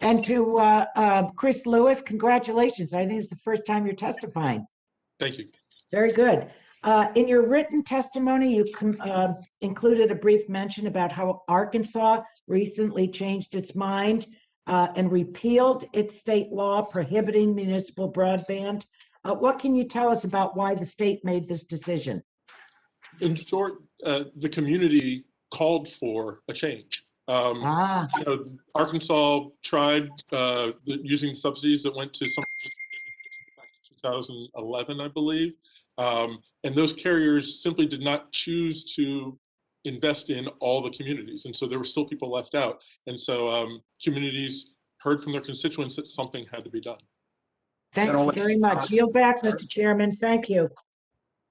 And to uh, uh, Chris Lewis, congratulations. I think it's the first time you're testifying. Thank you. Very good. Uh, In your written testimony, you uh, included a brief mention about how Arkansas recently changed its mind uh, and repealed its state law prohibiting municipal broadband. Uh, What can you tell us about why the state made this decision? In short, uh, the community called for a change. Um, Ah, you know, Arkansas tried uh, using subsidies that went to some back to 2011, I believe, um, and those carriers simply did not choose to invest in all the communities, and so there were still people left out. And so um, communities heard from their constituents that something had to be done. thank you very much. Yield back, Mr. Chairman. Thank you.